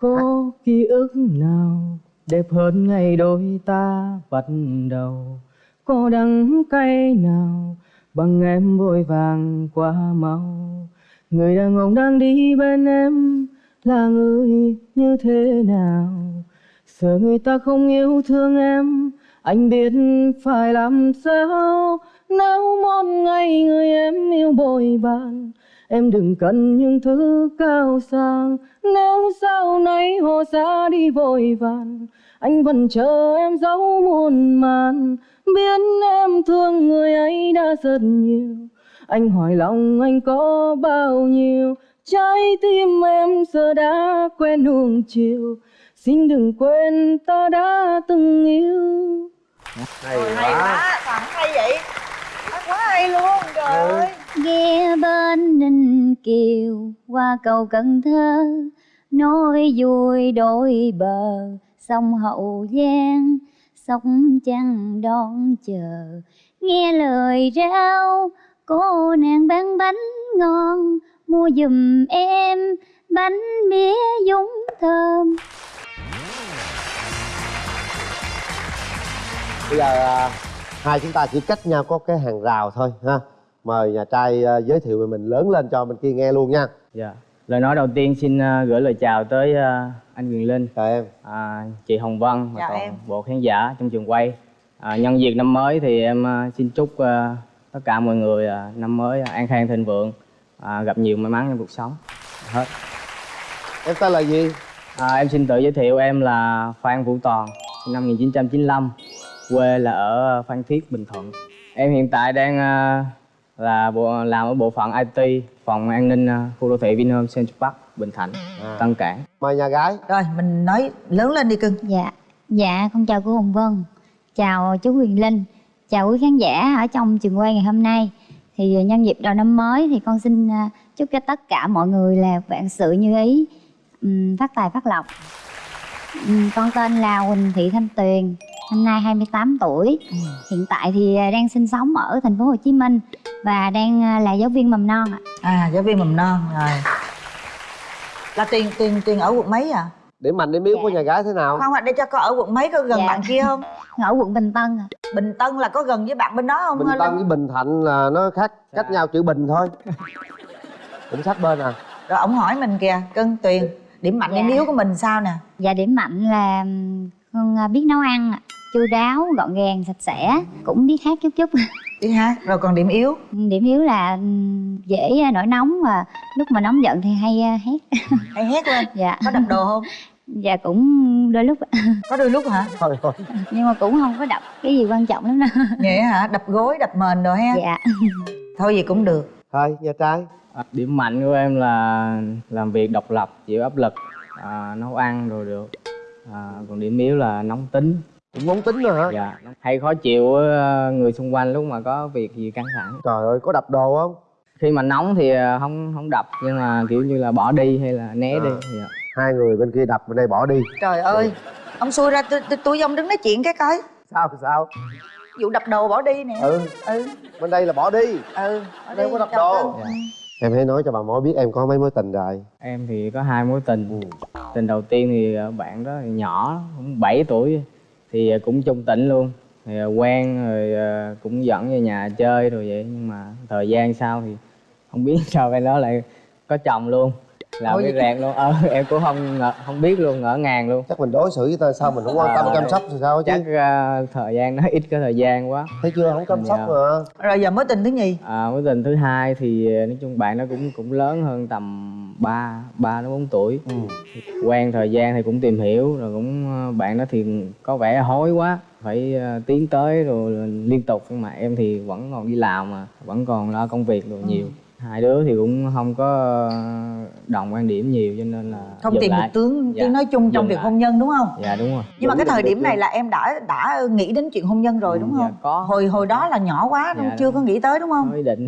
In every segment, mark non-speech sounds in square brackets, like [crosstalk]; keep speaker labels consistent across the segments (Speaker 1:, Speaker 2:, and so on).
Speaker 1: có ký ức nào đẹp hơn ngày đôi ta bắt đầu? Có đắng cay nào bằng em vội vàng quá mau? Người đàn ông đang đi bên em là người như thế nào? Sợ người ta không yêu thương em anh biết phải làm sao? Nếu một ngày người em yêu bội bạn em đừng cần những thứ cao sang. Nếu sau này họ xa đi vội vàng anh vẫn chờ em dấu muôn màn. Biết em thương người ấy đã rất nhiều. Anh hỏi lòng anh có bao nhiêu? Trái tim em giờ đã quen nuông chiều. Xin đừng quên ta đã từng yêu.
Speaker 2: Hay quá.
Speaker 3: Soạn hay vậy? Nói quá hay luôn trời ơi
Speaker 4: Ghe bên Ninh Kiều qua cầu Cần Thơ Nói vui đôi bờ sông Hậu Giang Sông trăng đón chờ. Nghe lời rao cô nàng bán bánh ngon Mua giùm em bánh mía dúng thơm.
Speaker 2: Bây giờ à, hai chúng ta chỉ cách nhau có cái hàng rào thôi ha mời nhà trai à, giới thiệu về mình lớn lên cho bên kia nghe luôn nha.
Speaker 1: Dạ. Lời nói đầu tiên xin ờ, gửi lời chào tới ờ, anh Quyền Linh.
Speaker 2: Chào em.
Speaker 1: À, chị Hồng Vân và
Speaker 3: Chào
Speaker 1: toàn
Speaker 3: em.
Speaker 1: bộ khán giả trong trường quay. À, nhân dịp năm mới thì em ờ, xin chúc ờ, tất cả mọi người ờ, năm mới an khang thịnh vượng à, gặp nhiều may mắn trong cuộc sống. Hết.
Speaker 2: Em tên là gì?
Speaker 1: À, em xin tự giới thiệu em là Phan Vũ Toàn sinh năm 1995 quê là ở Phan Thiết Bình Thuận. Em hiện tại đang ờ, là bộ làm ở bộ phận IT phòng an ninh ờ, khu đô thị Vinhome Central Park Bình Thạnh
Speaker 2: À.
Speaker 1: Tân Cảng.
Speaker 2: Mời nhà gái.
Speaker 3: Rồi mình nói lớn lên đi cưng.
Speaker 4: Dạ, dạ con chào cô Hồng Vân. Chào chú Huyền Linh. Chào quý khán giả ở trong trường quay ngày hôm nay. Thì nhân dịp đầu năm mới thì con xin à, chúc cho tất cả mọi người là vạn sự như ý Phát tài phát lộc. Con tên là Huỳnh Thị Thanh Tuyền Năm nay 28 tuổi. Hiện tại thì à, đang sinh sống ở thành phố Hồ Chí Minh Và đang à, là giáo viên mầm non ạ.
Speaker 3: À giáo viên mầm non rồi. Là tiền tiền tiền ở quận mấy à?
Speaker 2: Điểm mạnh điểm yếu của nhà gái thế nào?
Speaker 3: Không ạ để cho con ở quận mấy có gần
Speaker 4: Dạ.
Speaker 3: bạn kia không?
Speaker 4: Ở quận Bình Tân ạ.
Speaker 3: Bình tân là có gần với bạn bên đó không?
Speaker 2: Bình tân với bình thạnh là nó khác cách nhau chữ bình thôi. Cũng sát bên à.
Speaker 3: Rồi ổng hỏi mình kìa cưng tuyền điểm mạnh điểm
Speaker 4: Dạ.
Speaker 3: yếu của mình sao nè?
Speaker 4: Dạ điểm mạnh là con à, biết nấu ăn ạ. Chu đáo gọn gàng sạch sẽ. Cũng biết hát chút chút [laughs]
Speaker 3: đi hát rồi còn điểm yếu?
Speaker 4: Điểm yếu là ừm, dễ à, nổi nóng và lúc mà nóng giận thì hay à, hét. [laughs]
Speaker 3: Hay hét lên.
Speaker 4: Dạ.
Speaker 3: Có đập đồ không? [laughs]
Speaker 4: Dạ cũng đôi lúc. [laughs]
Speaker 3: Có đôi lúc hả?
Speaker 2: Thôi thôi.
Speaker 4: Nhưng mà cũng không có đập cái gì quan trọng lắm đâu.
Speaker 3: Vậy hả? Đập gối đập mền đồ ha.
Speaker 4: Dạ.
Speaker 3: Thôi gì cũng được.
Speaker 2: Thôi nhà trai
Speaker 1: À, điểm mạnh của em là làm việc độc lập chịu áp lực à, nấu ăn rồi được. À, còn điểm yếu là nóng tính
Speaker 2: cũng nóng tính nữa hả
Speaker 1: dạ hay khó chịu với ờ, người xung quanh lúc mà có việc gì căng thẳng.
Speaker 2: Trời ơi có đập đồ không?
Speaker 1: Khi mà nóng thì ờ, không không đập nhưng mà kiểu như là bỏ đi hay là né
Speaker 2: À.
Speaker 1: đi dạ.
Speaker 2: hai người bên kia đập bên đây bỏ đi.
Speaker 3: Trời ơi ông xui ra tôi tôi với ông đứng nói chuyện cái coi.
Speaker 2: Sao sao?
Speaker 3: Vụ đập đồ bỏ đi nè.
Speaker 2: Ừ.
Speaker 3: Ừ.
Speaker 2: Bên đây là bỏ đi.
Speaker 3: Ừ bỏ
Speaker 2: Đây
Speaker 3: đi,
Speaker 2: có đập đồ.
Speaker 1: Dạ.
Speaker 2: em hãy nói cho bà mối biết em có mấy mối tình rồi.
Speaker 1: Em thì có hai mối tình.
Speaker 2: Ừ.
Speaker 1: tình đầu tiên thì bạn đó thì nhỏ cũng 7 tuổi thì à, cũng chung tỉnh luôn. Thì à, quen rồi à, cũng dẫn về nhà chơi rồi vậy. Nhưng mà thời gian sau thì không biết [laughs] sao cái đó lại có chồng luôn làm
Speaker 3: vậy?
Speaker 1: rẹt luôn. Ờ [laughs] em cũng không ngờ, không biết luôn ngỡ ngàng luôn.
Speaker 2: Chắc mình đối xử với ta sao mình không quan tâm
Speaker 1: À.
Speaker 2: chăm sóc thì sao chứ?
Speaker 1: Chắc ờ, thời gian nó [laughs] ít cái thời gian quá.
Speaker 2: Thấy chưa? Không chăm sóc
Speaker 1: Dạ.
Speaker 2: mà.
Speaker 3: Rồi giờ mối tình thứ nhì?
Speaker 1: À, mối tình thứ hai thì ờ, nói chung bạn nó cũng cũng lớn hơn tầm 3 ba đến bốn tuổi.
Speaker 2: Ừ.
Speaker 1: quen thời gian thì cũng tìm hiểu rồi cũng ờ, bạn đó thì có vẻ hối quá phải ờ, tiến tới rồi liên tục. Nhưng mà em thì vẫn còn đi làm mà vẫn còn lo công việc rồi nhiều hai đứa thì cũng không có ờ, đồng quan điểm nhiều cho nên là
Speaker 3: không tìm
Speaker 1: lại.
Speaker 3: được tướng
Speaker 1: Dạ,
Speaker 3: tiếng nói chung trong việc
Speaker 1: lại.
Speaker 3: hôn nhân đúng không?
Speaker 1: Dạ đúng rồi.
Speaker 3: Nhưng mà cái
Speaker 2: Đúng
Speaker 3: thời điểm này là em đã đã nghĩ đến chuyện hôn nhân rồi đúng
Speaker 1: Ừ, dạ,
Speaker 3: không?
Speaker 1: có.
Speaker 3: hồi hồi đó là nhỏ quá
Speaker 1: Dạ,
Speaker 3: chưa
Speaker 1: đúng.
Speaker 3: có nghĩ tới đúng không?
Speaker 1: Có ý định.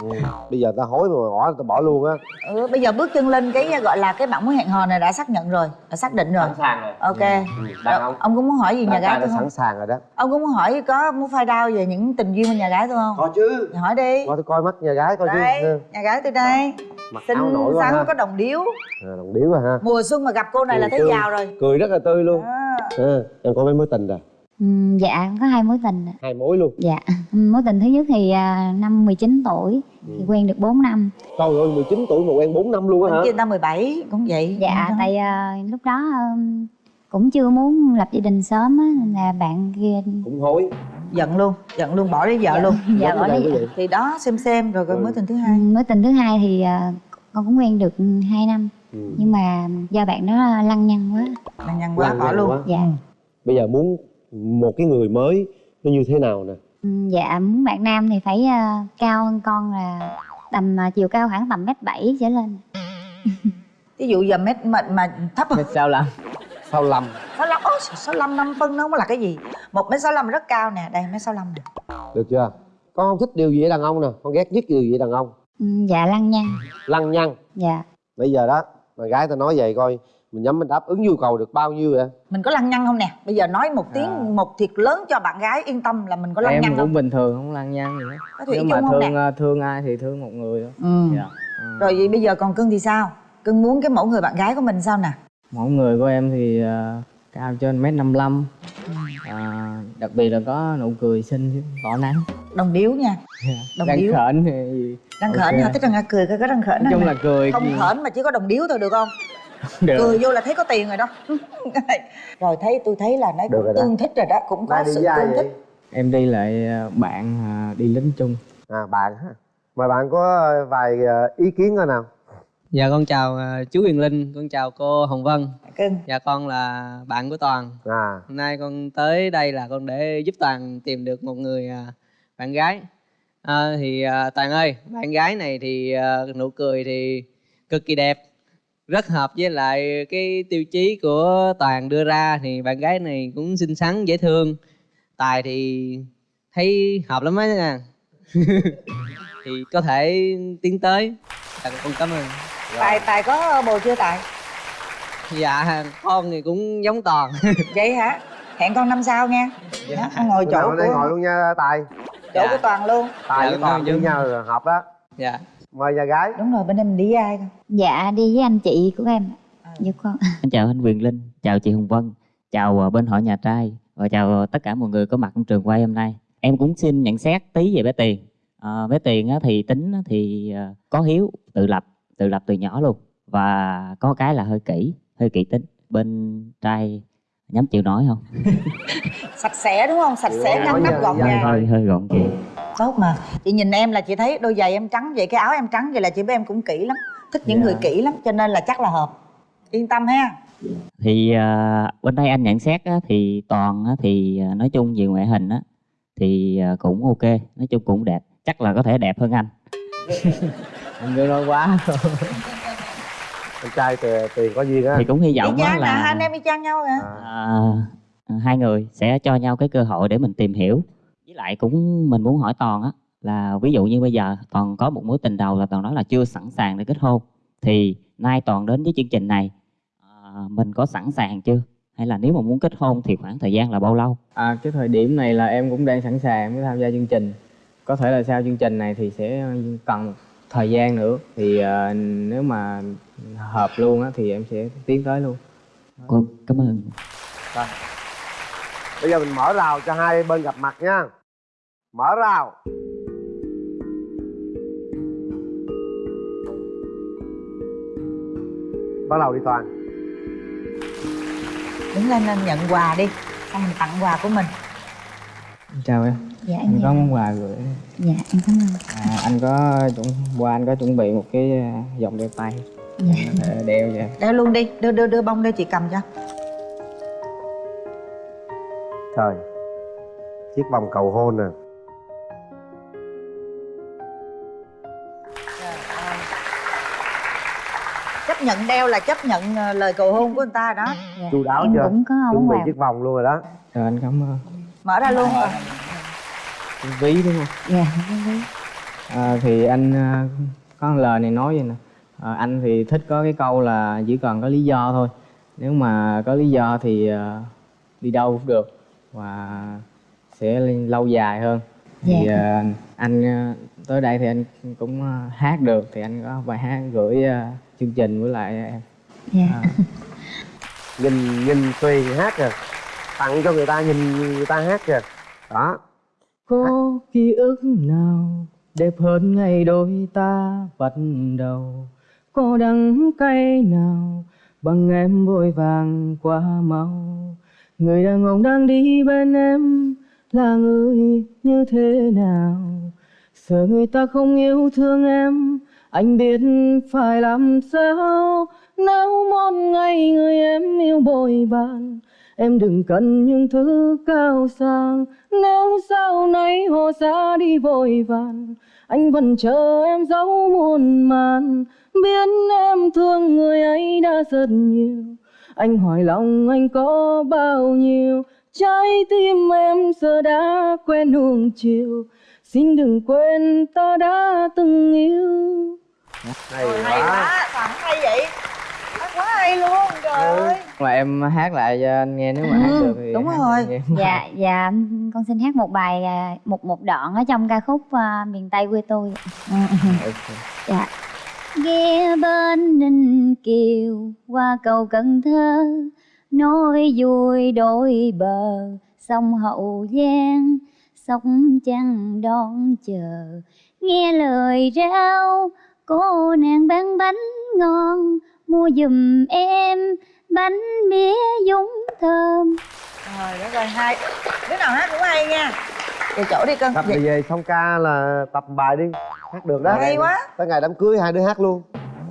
Speaker 2: Ừ. bây giờ ta hối mà bỏ ta bỏ luôn á.
Speaker 3: Ừ, bây giờ bước chân lên cái gọi là cái bạn muốn hẹn hò này đã xác nhận rồi đã xác định rồi.
Speaker 2: Sàng rồi.
Speaker 3: Ok.
Speaker 2: Đàn
Speaker 3: Rồi,
Speaker 2: ông
Speaker 3: ông có muốn hỏi gì nhà
Speaker 2: đàn
Speaker 3: gái tôi không?
Speaker 2: sẵn sàng rồi đó.
Speaker 3: Ông có muốn hỏi có muốn phai đau về những tình duyên của nhà gái tôi không?
Speaker 2: Có chứ.
Speaker 3: Hỏi đi.
Speaker 2: Coi tôi coi mắt nhà gái coi chứ
Speaker 3: nhà gái tôi đây.
Speaker 2: Mặc
Speaker 3: xinh
Speaker 2: áo nổi quá
Speaker 3: xắn
Speaker 2: ha.
Speaker 3: có đồng điếu.
Speaker 2: À, đồng điếu rồi ha.
Speaker 3: Mùa xuân mà gặp cô này là
Speaker 2: Cười
Speaker 3: thấy
Speaker 2: tươi.
Speaker 3: giàu rồi.
Speaker 2: Cười rất là tươi luôn.
Speaker 3: À.
Speaker 2: à, em có mấy mối tình rồi?
Speaker 4: Ừ, dạ có hai mối tình ạ.
Speaker 2: hai mối luôn?
Speaker 4: Dạ. [laughs] Mối tình thứ nhất thì à, năm 19 tuổi thì
Speaker 2: Ừ.
Speaker 4: quen được 4 năm.
Speaker 2: Trời ơi 19 tuổi mà quen 4 năm luôn á hả?
Speaker 3: kia ta 17 cũng vậy.
Speaker 4: Dạ
Speaker 3: Đó.
Speaker 4: tại à, lúc đó ừm, cũng chưa muốn lập gia đình sớm á nên là bạn kia
Speaker 2: cũng hối
Speaker 3: giận luôn giận luôn bỏ lấy vợ
Speaker 4: Dạ.
Speaker 3: luôn.
Speaker 4: Dạ bỏ lấy
Speaker 2: vị.
Speaker 3: thì đó xem xem rồi coi
Speaker 2: Ừ.
Speaker 3: mối tình thứ
Speaker 4: Ừ,
Speaker 3: hai.
Speaker 4: Mối tình thứ hai thì à, con cũng quen được 2 năm.
Speaker 2: Ừ.
Speaker 4: nhưng mà do bạn đó lăng nhăng quá.
Speaker 3: Lăng nhăng quá
Speaker 2: Lăng
Speaker 3: bỏ
Speaker 2: nhăng
Speaker 3: luôn.
Speaker 2: quá.
Speaker 4: dạ.
Speaker 2: Bây giờ muốn một cái người mới nó như thế nào nè?
Speaker 4: Ừ, dạ muốn bạn nam thì phải à, cao hơn con là tầm à, chiều cao khoảng tầm mét bảy trở lên. [laughs]
Speaker 3: Ví dụ giờ mét mà, mà thấp
Speaker 1: Mét sao lắm
Speaker 2: sau lầm
Speaker 3: sáu lăm ôi sáu lăm năm phân nó không là cái gì một mét sáu lăm rất cao nè đây mét sáu lăm nè.
Speaker 2: Được chưa? Con không thích điều gì ở đàn ông nè con ghét nhất điều gì ở đàn ông?
Speaker 4: Ừ, dạ lăng nhăng.
Speaker 2: Lăng nhăng?
Speaker 4: Dạ.
Speaker 2: Bây giờ đó mà gái ta nói vậy coi mình nhắm mình đáp ứng nhu cầu được bao nhiêu vậy?
Speaker 3: Mình có lăng nhăng không nè? Bây giờ nói một tiếng
Speaker 1: À.
Speaker 3: một thiệt lớn cho bạn gái yên tâm là mình có lăng
Speaker 1: em
Speaker 3: nhăng
Speaker 1: cũng
Speaker 3: không?
Speaker 1: bình thường không lăng nhăng gì hết.
Speaker 3: Có thủy chung
Speaker 1: mà thương
Speaker 3: nè?
Speaker 1: ờ, thương ai thì thương một người thôi.
Speaker 3: Ừ.
Speaker 1: dạ. Ừ.
Speaker 3: rồi vậy bây giờ còn cưng thì sao? Cưng muốn cái mẫu người bạn gái của mình sao nè?
Speaker 1: Mẫu người của em thì ờ, cao trên mét năm à, đặc biệt là có nụ cười xinh tỏ nắng.
Speaker 3: Đồng điếu nha. [laughs] Đồng
Speaker 1: đang
Speaker 3: điếu.
Speaker 1: khởi thì
Speaker 3: răng
Speaker 1: Ok.
Speaker 3: khởi hả? Thích răng cười coi có răng khởi
Speaker 1: nói chung là cười
Speaker 3: không
Speaker 1: gì
Speaker 3: mà chỉ có đồng điếu thôi được không?
Speaker 1: Được.
Speaker 3: Cười vô là thấy có tiền rồi đó. [laughs] Rồi thấy tôi thấy là nó
Speaker 2: Được
Speaker 3: cũng
Speaker 2: rồi đó.
Speaker 3: tương thích rồi đó cũng có sự tương
Speaker 2: vậy?
Speaker 3: thích.
Speaker 1: Em đi lại ờ, bạn ờ, đi lính chung.
Speaker 2: À bạn ha mời bạn có vài ờ, ý kiến coi nào
Speaker 5: Dạ con chào ờ, chú Huyền Linh, con chào cô Hồng Vân.
Speaker 3: cưng
Speaker 5: Dạ con là bạn của Toàn.
Speaker 2: à
Speaker 5: Hôm nay con tới đây là con để giúp Toàn tìm được một người à, bạn gái. À, thì à, Toàn ơi, bạn gái này thì à, nụ cười thì cực kỳ đẹp. Rất hợp với lại cái tiêu chí của Toàn đưa ra thì bạn gái này cũng xinh xắn dễ thương. Tài thì thấy hợp lắm á nha. [laughs] thì có thể tiến tới. Dạ, con cảm ơn.
Speaker 3: Tài tài có bồ chưa tài?
Speaker 5: Dạ con thì cũng giống toàn. [laughs]
Speaker 3: Vậy hả? Hẹn con năm sau nha. Đó, con ngồi
Speaker 2: Bữa
Speaker 3: chỗ của
Speaker 2: đây ngồi luôn nha tài.
Speaker 3: Chỗ
Speaker 5: Dạ.
Speaker 3: của toàn luôn.
Speaker 2: Tài
Speaker 5: Dạ,
Speaker 2: với toàn với nhau là hợp đó.
Speaker 5: Dạ.
Speaker 2: Mời nhà gái.
Speaker 3: Đúng rồi bên em mình đi với ai con
Speaker 4: dạ đi với anh chị của em.
Speaker 3: À.
Speaker 4: dạ con.
Speaker 6: Xin chào anh Quyền Linh, chào chị Hồng Vân, chào ờ, bên hội nhà trai và chào ờ, tất cả mọi người có mặt trong trường quay hôm nay. Em cũng xin nhận xét tí về bé Tiền. À, bé Tiền á, thì tính á, thì có hiếu, tự lập, tự lập từ nhỏ luôn và có cái là hơi kỹ, hơi kỹ tính. Bên trai nhắm chịu nói không? [laughs]
Speaker 3: sạch sẽ đúng không sạch sẽ
Speaker 2: Dạ,
Speaker 3: ngăn nắp
Speaker 2: dạ,
Speaker 3: gọn
Speaker 2: dạ.
Speaker 3: gàng
Speaker 6: hơi hơi gọn chị.
Speaker 3: tốt mà chị nhìn em là chị thấy đôi giày em trắng vậy cái áo em trắng vậy là chị biết em cũng kỹ lắm thích những
Speaker 1: Dạ.
Speaker 3: người kỹ lắm cho nên là chắc là hợp yên tâm ha
Speaker 6: Thì ờ, bên đây anh nhận xét á, thì toàn á, thì ờ, nói chung về ngoại hình á, thì ờ, cũng ok, nói chung cũng đẹp. Chắc là có thể đẹp hơn anh. [laughs]
Speaker 1: anh cứ nói quá.
Speaker 2: Anh trai thì tiền có duyên á.
Speaker 6: Thì cũng hy vọng
Speaker 3: chang là hai
Speaker 6: là
Speaker 3: anh em y chang nhau hả?
Speaker 2: À,
Speaker 6: à, hai người sẽ cho nhau cái cơ hội để mình tìm hiểu. Với lại cũng mình muốn hỏi toàn á là ví dụ như bây giờ toàn có một mối tình đầu là toàn nói là chưa sẵn sàng để kết hôn. Thì nay toàn đến với chương trình này à, mình có sẵn sàng chưa? Hay là nếu mà muốn kết hôn thì khoảng thời gian là bao lâu?
Speaker 1: À, cái thời điểm này là em cũng đang sẵn sàng mới tham gia chương trình. Có thể là sau chương trình này thì sẽ cần thời gian nữa. Thì ờ, nếu mà hợp luôn á thì em sẽ tiến tới luôn.
Speaker 6: Cô cảm ơn.
Speaker 2: Bây giờ mình mở rào cho hai bên gặp mặt nha. Mở rào. Bắt đầu đi toàn.
Speaker 3: Đứng lên lên nhận quà đi. Xong mình tặng quà của mình.
Speaker 1: Chào em
Speaker 4: dạ em
Speaker 1: anh có
Speaker 4: dạ.
Speaker 1: món quà gửi.
Speaker 4: Dạ em cảm ơn.
Speaker 1: À, anh có chuẩn qua anh có chuẩn bị một cái à, vòng đeo tay.
Speaker 4: Dạ.
Speaker 1: Có thể đeo vậy.
Speaker 3: Đeo luôn đi đưa đưa đưa bông đây chị cầm cho.
Speaker 2: Trời chiếc vòng cầu hôn nè
Speaker 3: chấp nhận đeo là chấp nhận ờ, lời cầu hôn của người ta đó.
Speaker 4: Dạ.
Speaker 2: chu đáo
Speaker 4: em
Speaker 2: chưa?
Speaker 4: cũng có
Speaker 2: chuẩn
Speaker 4: món
Speaker 2: bị chiếc vòng luôn rồi đó.
Speaker 1: Rồi anh cảm ơn.
Speaker 3: Mở ra luôn. Rồi
Speaker 1: ví đúng không?
Speaker 4: Dạ không biết.
Speaker 1: à, thì anh à, có lời này nói vậy nè. À, anh thì thích có cái câu là chỉ cần có lý do thôi. Nếu mà có lý do thì à, đi đâu cũng được và sẽ lâu dài hơn. Thì
Speaker 4: Dạ.
Speaker 1: ờ, anh ờ, tới đây thì anh cũng hát được. Thì anh có bài hát gửi ờ, chương trình với lại em.
Speaker 4: Dạ.
Speaker 1: Ờ,
Speaker 2: nhìn nhìn tùy hát kìa. Tặng cho người ta nhìn người ta hát kìa. Đó
Speaker 1: có ký ức nào đẹp hơn ngày đôi ta bắt đầu? Có đắng cay nào bằng em vội vàng qua mau? Người đàn ông đang đi bên em là người như thế nào? Sợ người ta không yêu thương em anh biết phải làm sao? Nếu một ngày người em yêu bội bàn Em đừng cần những thứ cao sang. Nếu sau này họ xa đi vội vàng Anh vẫn chờ em dấu muôn màn. Biết em thương người ấy đã rất nhiều. Anh hỏi lòng anh có bao nhiêu? Trái tim em giờ đã quen nuông chiều. Xin đừng quên ta đã từng yêu.
Speaker 2: Hay
Speaker 3: Ôi, hay
Speaker 2: quá.
Speaker 3: quá Toàn hay vậy. Hát quá hay luôn trời
Speaker 2: Ừ.
Speaker 1: Mà em hát lại cho anh nghe nếu mà hát
Speaker 3: Ừ,
Speaker 1: được thì
Speaker 3: đúng
Speaker 1: hát
Speaker 3: rồi.
Speaker 4: dạ [laughs] dạ con xin hát một bài à, một một đoạn ở trong ca khúc à, miền tây quê tôi.
Speaker 1: Ok.
Speaker 4: dạ. Ghe bên ninh kiều qua cầu cần thơ nói vui đôi bờ sông hậu giang sông trăng đón chờ. Nghe lời rao cô nàng bán bánh ngon mua giùm em bánh mía dúng thơm.
Speaker 3: Trời đất ơi hay Đứa nào hát cũng hay nha. Về chỗ đi cưng.
Speaker 2: Tập đi về xong ca là tập bài đi. Hát được đó.
Speaker 3: Hay quá.
Speaker 2: tới ngày đám cưới hai đứa hát luôn.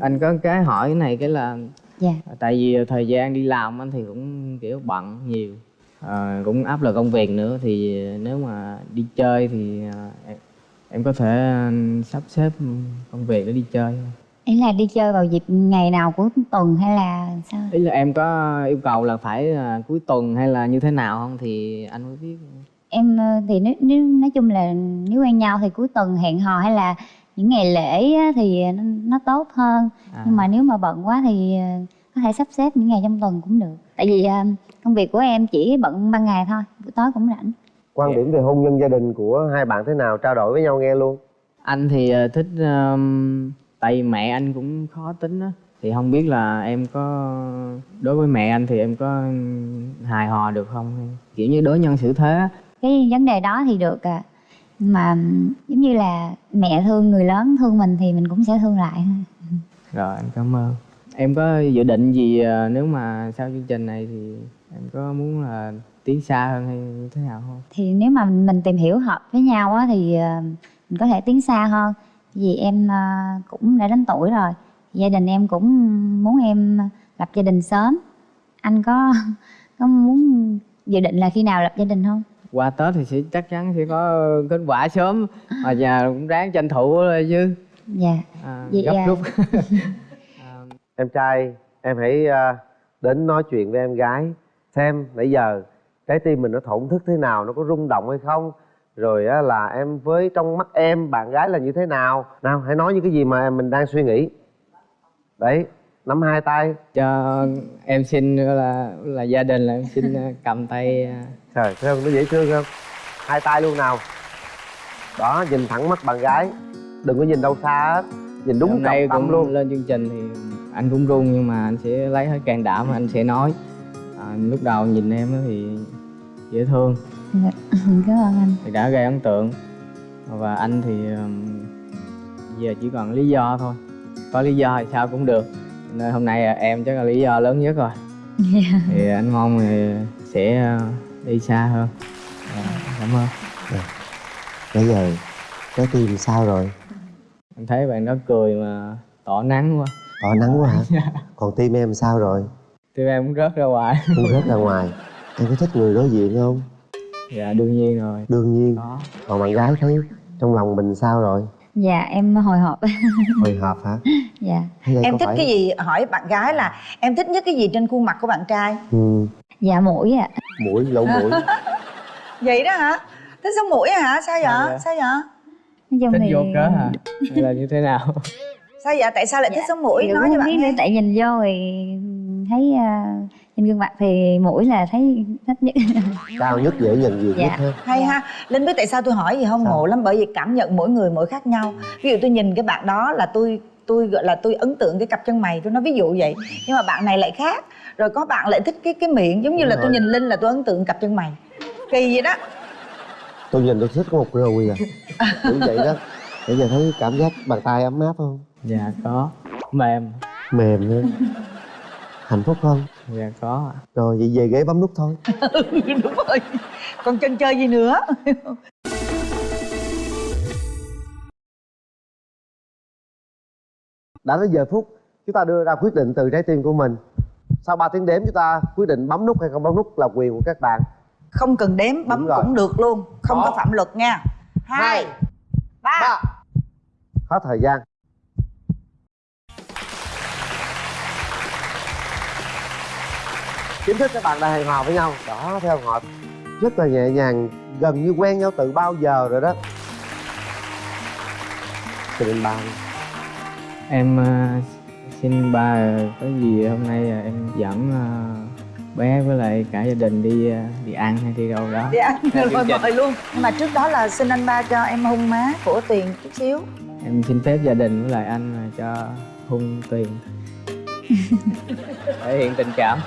Speaker 1: Anh có cái hỏi cái này cái là
Speaker 4: dạ.
Speaker 1: tại vì thời gian đi làm anh thì cũng kiểu bận nhiều. Ờ, cũng áp lực công việc nữa thì nếu mà đi chơi thì ờ, em, em có thể ờ, sắp xếp công việc để đi chơi. không?
Speaker 4: Ý là đi chơi vào dịp ngày nào của tuần hay là sao?
Speaker 1: Ý là em có yêu cầu là phải ờ, cuối tuần hay là như thế nào không? Thì anh mới biết.
Speaker 4: Em ờ, thì nếu, nếu nói chung là nếu quen nhau thì cuối tuần hẹn hò hay là những ngày lễ á, thì nó, nó tốt hơn.
Speaker 1: À,
Speaker 4: nhưng mà nếu mà bận quá thì ờ, có thể sắp xếp những ngày trong tuần cũng được. Tại vì ờ, công việc của em chỉ bận ban ngày thôi buổi tối cũng rảnh.
Speaker 2: Quan điểm về hôn nhân gia đình của hai bạn thế nào? Trao đổi với nhau nghe luôn.
Speaker 1: Anh thì thích ờm, tại vì mẹ anh cũng khó tính á. Thì không biết là em có đối với mẹ anh thì em có hài hòa được không? Hay kiểu như đối nhân xử thế á.
Speaker 4: cái vấn đề đó thì được à mà giống như là mẹ thương người lớn thương mình thì mình cũng sẽ thương lại.
Speaker 1: Rồi em cảm ơn. Em có dự định gì ờ, nếu mà sau chương trình này thì em có muốn là tiến xa hơn hay như thế nào không?
Speaker 4: Thì nếu mà mình tìm hiểu hợp với nhau á thì ờ, mình có thể tiến xa hơn vì em ờ, cũng đã đến tuổi rồi. Gia đình em cũng muốn em lập gia đình sớm. Anh có [laughs] có muốn dự định là khi nào lập gia đình không?
Speaker 1: Qua tết thì sẽ chắc chắn sẽ có kết quả sớm. Mà nhà cũng ráng tranh thủ rồi chứ.
Speaker 4: Dạ.
Speaker 1: À,
Speaker 4: Vậy
Speaker 1: gấp
Speaker 4: à.
Speaker 1: rút. À, [laughs]
Speaker 2: em trai em hãy à, đến nói chuyện với em gái xem nãy giờ trái tim mình nó thổn thức thế nào nó có rung động hay không rồi á, là em với trong mắt em bạn gái là như thế nào? Nào hãy nói những cái gì mà mình đang suy nghĩ. Đấy nắm hai tay.
Speaker 1: Cho em xin là là gia đình là em xin ờ, cầm tay ờ,
Speaker 2: trời thấy không? Nó dễ thương không? Hai tay luôn nào. Đó nhìn thẳng mắt bạn gái. Đừng có nhìn đâu xa hết nhìn đúng
Speaker 1: hôm nay
Speaker 2: tâm
Speaker 1: cũng
Speaker 2: luôn.
Speaker 1: lên chương trình thì anh cũng run nhưng mà anh sẽ lấy hết can đảm anh sẽ nói. À, lúc đầu nhìn em thì dễ thương [laughs]
Speaker 4: cảm ơn anh.
Speaker 1: Thì đã gây ấn tượng. Và anh thì giờ chỉ còn lý do thôi. Có lý do thì sao cũng được. Nên hôm nay à, em chắc là lý do lớn nhất rồi. Thì anh mong thì sẽ ờ, đi xa hơn. Dạ, cảm ơn.
Speaker 2: Bây giờ trái tim sao rồi?
Speaker 1: Em thấy bạn đó cười mà tỏ nắng quá.
Speaker 2: Tỏ nắng quá hả? Còn tim em sao rồi?
Speaker 1: Thì em cũng rớt ra ngoài.
Speaker 2: Không rớt ra ngoài. Em có thích người đối diện không
Speaker 1: dạ đương nhiên rồi.
Speaker 2: Đương nhiên.
Speaker 1: Có
Speaker 2: còn bạn gái thấy trong lòng mình sao rồi?
Speaker 4: Dạ em hồi hộp. [laughs]
Speaker 2: Hồi hộp hả?
Speaker 4: Dạ.
Speaker 3: Em thích
Speaker 2: phải-
Speaker 3: cái gì? Hỏi bạn gái là Em thích nhất cái gì trên khuôn mặt của bạn trai?
Speaker 2: Ừ,
Speaker 4: dạ mũi ạ.
Speaker 2: Mũi lỗ mũi. [laughs]
Speaker 3: Vậy đó hả? Thích sống mũi hả? Sao vậy?
Speaker 1: Vậy?
Speaker 3: Sao vậy?
Speaker 4: Nói
Speaker 1: thích
Speaker 4: thì
Speaker 1: vô cớ hả? Hay là như thế nào?
Speaker 3: Sao vậy? Tại sao lại thích sống mũi? nói cho bạn nghe.
Speaker 4: tại nhìn vô thì thấy à, trên gương mặt thì mũi là thấy thích nhất. [laughs]
Speaker 2: Cao nhất dễ nhận diện
Speaker 4: Dạ.
Speaker 2: nhất ha?
Speaker 3: Hay ha. Linh biết tại sao tôi hỏi gì không?
Speaker 2: Sao?
Speaker 3: ngộ lắm bởi vì cảm nhận mỗi người mỗi khác nhau. Ví dụ tôi nhìn cái bạn đó là tôi tôi gọi là tôi ấn tượng cái cặp chân mày tôi nói ví dụ vậy. Nhưng mà bạn này lại khác. Rồi có bạn lại thích cái cái miệng giống như
Speaker 2: Đúng
Speaker 3: là tôi
Speaker 2: rồi.
Speaker 3: nhìn linh là tôi ấn tượng cặp chân mày. Kỳ vậy đó.
Speaker 2: Tôi nhìn tôi thích có một rồi à. Cũng vậy đó. Bây giờ thấy cảm giác bàn tay ấm áp không?
Speaker 1: Dạ có. Mềm.
Speaker 2: Mềm nữa hạnh phúc không?
Speaker 1: Dạ có ạ.
Speaker 2: rồi vậy về ghế bấm nút thôi. [laughs]
Speaker 3: Đúng rồi. Còn chân chơi gì nữa? [laughs]
Speaker 2: Đã đến giờ phút chúng ta đưa ra quyết định từ trái tim của mình. Sau 3 tiếng đếm chúng ta quyết định bấm nút hay không bấm nút là quyền của các bạn.
Speaker 3: Không cần đếm bấm cũng được luôn. Không
Speaker 2: Đó.
Speaker 3: có phạm luật nha. Hai ba.
Speaker 2: ba. Hết thời gian chính thức các bạn đã hẹn hò với nhau. Đó theo họ rất là nhẹ nhàng gần như quen nhau từ bao giờ rồi đó. Cho nên ba.
Speaker 1: Em ờ, xin ba ờ, có gì hôm nay ờ, em dẫn ờ, bé với lại cả gia đình đi ờ, đi ăn hay đi đâu đó.
Speaker 3: Đi ăn rồi mời luôn. Nhưng mà trước đó là xin anh ba cho em hôn má của tiền chút xíu.
Speaker 1: Em xin phép gia đình với lại anh cho hung tiền [laughs] thể hiện tình cảm